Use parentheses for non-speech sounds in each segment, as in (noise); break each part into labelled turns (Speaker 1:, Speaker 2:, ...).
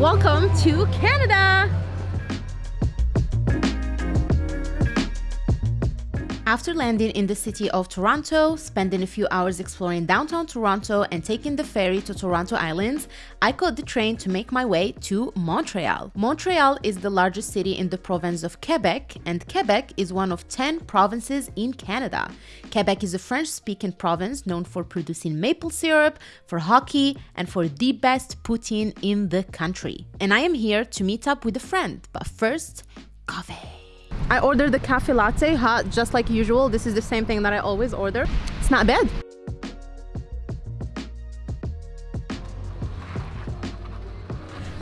Speaker 1: Welcome to Canada! After landing in the city of Toronto, spending a few hours exploring downtown Toronto and taking the ferry to Toronto Islands, I caught the train to make my way to Montreal. Montreal is the largest city in the province of Quebec, and Quebec is one of 10 provinces in Canada. Quebec is a French-speaking province known for producing maple syrup, for hockey, and for the best poutine in the country. And I am here to meet up with a friend, but first, coffee. I ordered the cafe latte hot just like usual. This is the same thing that I always order. It's not bad.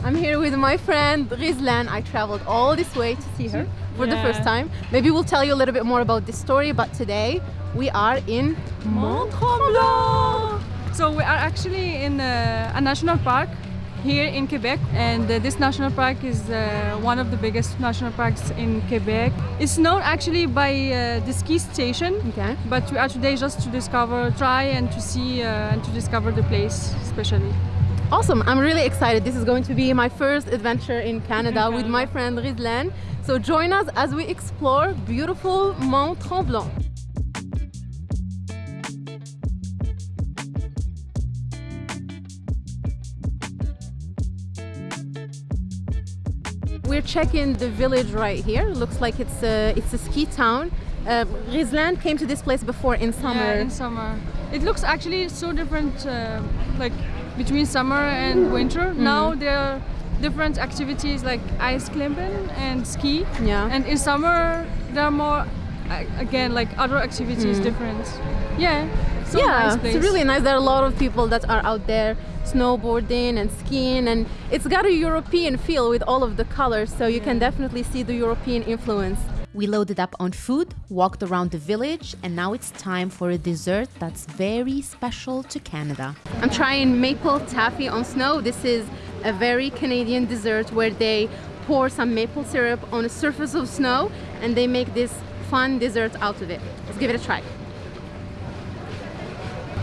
Speaker 1: I'm here with my friend Rizlan. I traveled all this way to see her for yeah. the first time. Maybe we'll tell you a little bit more about this story, but today we are in Mont Tremblant.
Speaker 2: So we are actually in a, a national park here in Quebec and uh, this national park is uh, one of the biggest national parks in Quebec. It's known actually by uh, the ski station okay. but we are today just to discover, try and to see uh, and to discover the place especially.
Speaker 1: Awesome, I'm really excited. This is going to be my first adventure in Canada with my friend Rizlan. So join us as we explore beautiful Mont Tremblant. We're checking the village right here. Looks like it's a, it's a ski town. Uh, Rizlan came to this place before in summer.
Speaker 2: Yeah, in summer. It looks actually so different, uh, like between summer and winter. Mm. Now there are different activities like ice climbing and ski. Yeah. And in summer there are more, again, like other activities mm. different. Yeah.
Speaker 1: So yeah, nice it's really nice. There are a lot of people that are out there snowboarding and skiing and it's got a European feel with all of the colors so you can definitely see the European influence. We loaded up on food, walked around the village, and now it's time for a dessert that's very special to Canada. I'm trying maple taffy on snow. This is a very Canadian dessert where they pour some maple syrup on a surface of snow and they make this fun dessert out of it. Let's give it a try.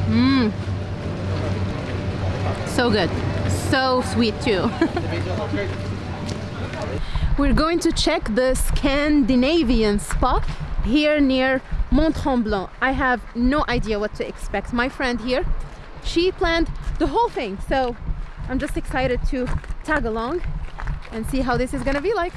Speaker 1: Mmm, so good. So sweet too. (laughs) We're going to check the Scandinavian spot here near Mont Tremblant. I have no idea what to expect. My friend here, she planned the whole thing. So I'm just excited to tag along and see how this is gonna be like.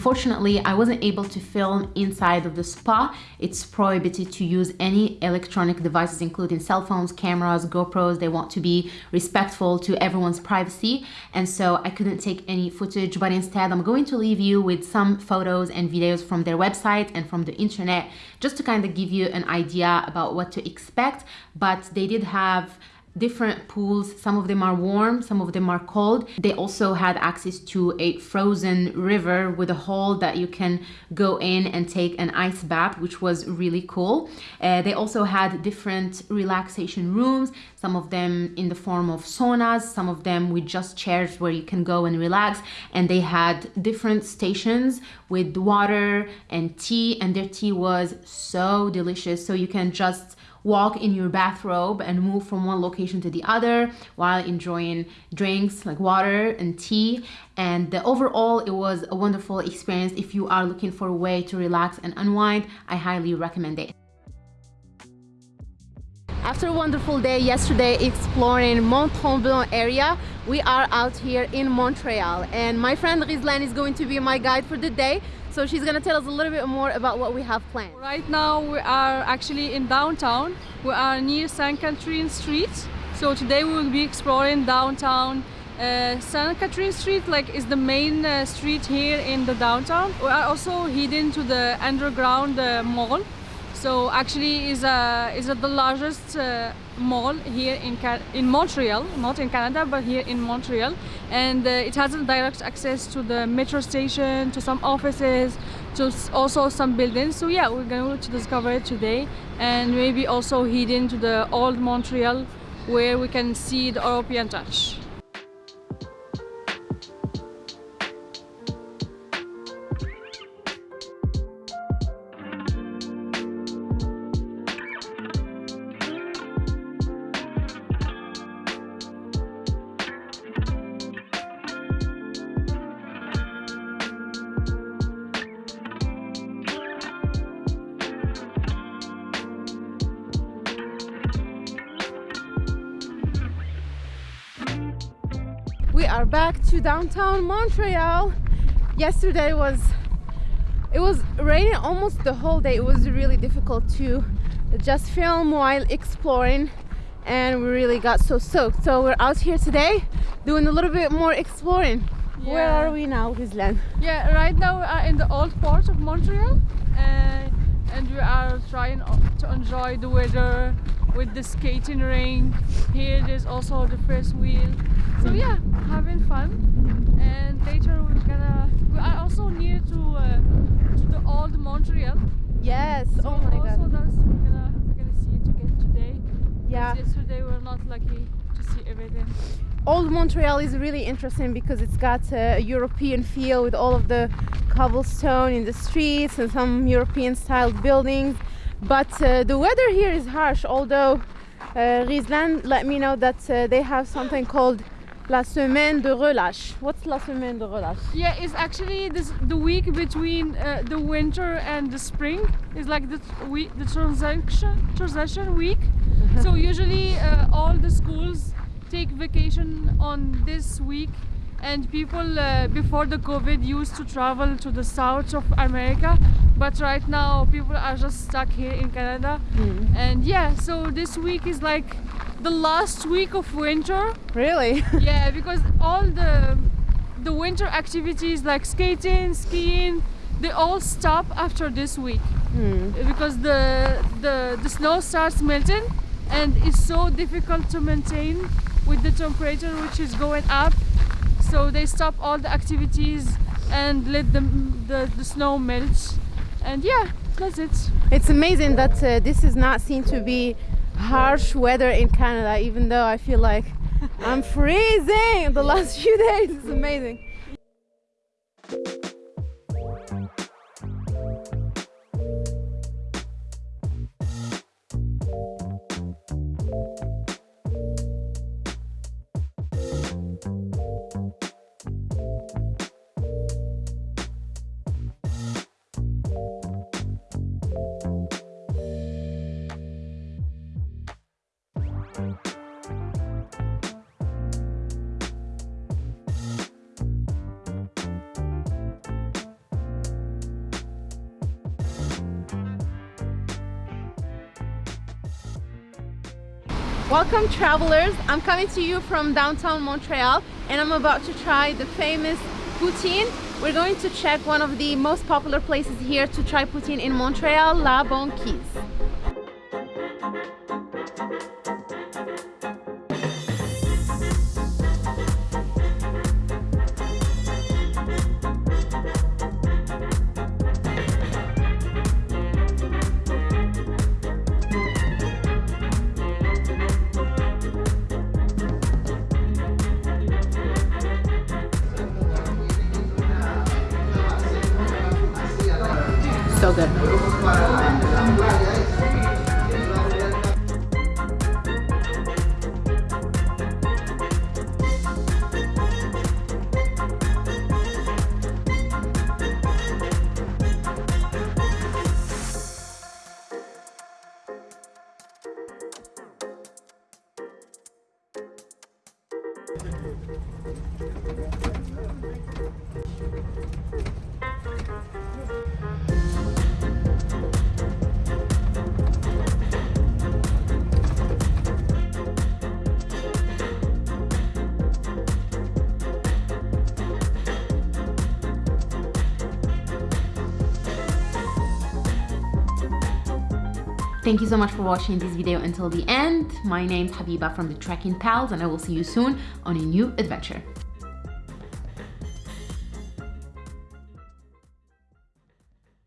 Speaker 1: Unfortunately, I wasn't able to film inside of the spa. It's prohibited to use any electronic devices, including cell phones, cameras, GoPros. They want to be respectful to everyone's privacy. And so I couldn't take any footage, but instead I'm going to leave you with some photos and videos from their website and from the internet, just to kind of give you an idea about what to expect. But they did have different pools. Some of them are warm, some of them are cold. They also had access to a frozen river with a hole that you can go in and take an ice bath, which was really cool. Uh, they also had different relaxation rooms, some of them in the form of saunas, some of them with just chairs where you can go and relax. And they had different stations with water and tea, and their tea was so delicious. So you can just walk in your bathrobe and move from one location to the other while enjoying drinks like water and tea. And the overall it was a wonderful experience. If you are looking for a way to relax and unwind i highly recommend it. After a wonderful day yesterday exploring Mont Tremblant area, we are out here in Montreal. And my friend Rizlan is going to be my guide for the day. So she's gonna tell us a little bit more about what we have planned.
Speaker 2: Right now we are actually in downtown. We are near Saint Catherine Street. So today we will be exploring downtown uh, Catherine Street like is the main uh, street here in the downtown. We are also heading to the underground uh, mall so actually is a is a, the largest uh, mall here in in Montreal, not in Canada, but here in Montreal, and uh, it has direct access to the metro station, to some offices, to also some buildings. So yeah, we're going to discover it today, and maybe also head into the old Montreal, where we can see the European touch.
Speaker 1: Are back to downtown Montreal. Yesterday was it was raining almost the whole day. It was really difficult to just film while exploring and we really got so soaked. So we're out here today doing a little bit more exploring. Yeah. Where are we now, Rizlan?
Speaker 2: Yeah, right now we are in the old port of Montreal and, and we are trying to enjoy the weather with the skating rink. Here there's also the first wheel. So yeah, having fun. And later we're gonna, we are also near to, uh, to the old Montreal.
Speaker 1: Yes,
Speaker 2: so
Speaker 1: oh my
Speaker 2: also
Speaker 1: god.
Speaker 2: That's, we're, gonna, we're gonna see it again today.
Speaker 1: Yeah.
Speaker 2: Yesterday we were not lucky to see everything.
Speaker 1: Old Montreal is really interesting because it's got a European feel with all of the cobblestone in the streets and some European styled buildings. But uh, the weather here is harsh, although uh, Rizlan let me know that uh, they have something called La Semaine de Relâche. What's La Semaine de Relâche?
Speaker 2: Yeah, it's actually this the week between uh, the winter and the spring. It's like the week, the transaction transition week. so usually uh, all the schools take vacation on this week and people uh, before the covid used to travel to the south of america but right now people are just stuck here in canada
Speaker 1: Mm.
Speaker 2: and yeah so this week is like the last week of winter
Speaker 1: Really? (laughs)
Speaker 2: yeah because all the the winter activities like skating skiing they all stop after this week
Speaker 1: Hmm.
Speaker 2: because the the the snow starts melting and it's so difficult to maintain with the temperature which is going up so they stop all the activities and let the the, the snow melt and yeah that's it
Speaker 1: It's amazing that uh, this is not seen to be harsh weather in Canada, even though I feel like I'm freezing the last (laughs) few days. It's amazing. Welcome travelers. I'm coming to you from downtown Montreal and I'm about to try the famous poutine. We're going to check one of the most popular places here to try poutine in Montreal, La Banquise.
Speaker 3: Thank you so much for watching this video until the end. My name's Habiba from the Trekking Pals and I will see you soon on a new adventure.